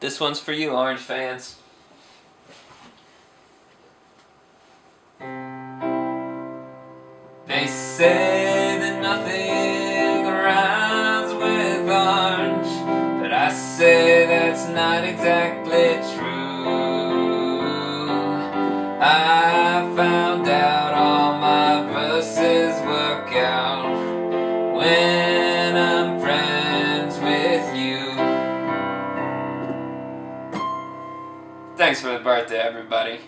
This one's for you, Orange fans. They say that nothing rhymes with orange, but I say that's not exactly true. I found out all my verses work out Thanks for the birthday, everybody.